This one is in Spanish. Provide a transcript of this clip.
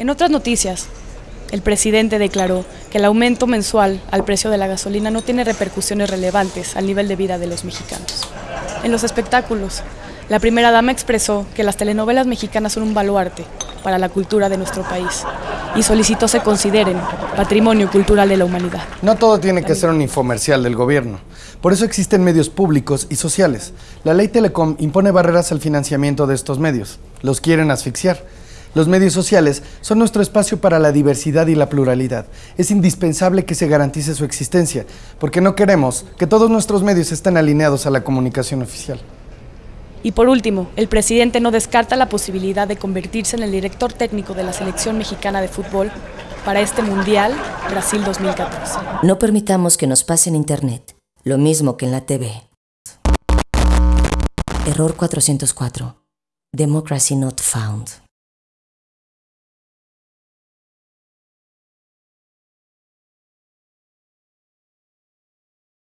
En otras noticias, el presidente declaró que el aumento mensual al precio de la gasolina no tiene repercusiones relevantes al nivel de vida de los mexicanos. En los espectáculos, la primera dama expresó que las telenovelas mexicanas son un baluarte para la cultura de nuestro país y solicitó se consideren patrimonio cultural de la humanidad. No todo tiene que ser un infomercial del gobierno. Por eso existen medios públicos y sociales. La ley Telecom impone barreras al financiamiento de estos medios. Los quieren asfixiar. Los medios sociales son nuestro espacio para la diversidad y la pluralidad. Es indispensable que se garantice su existencia, porque no queremos que todos nuestros medios estén alineados a la comunicación oficial. Y por último, el presidente no descarta la posibilidad de convertirse en el director técnico de la selección mexicana de fútbol para este Mundial Brasil 2014. No permitamos que nos pase en Internet, lo mismo que en la TV. Error 404. Democracy not found.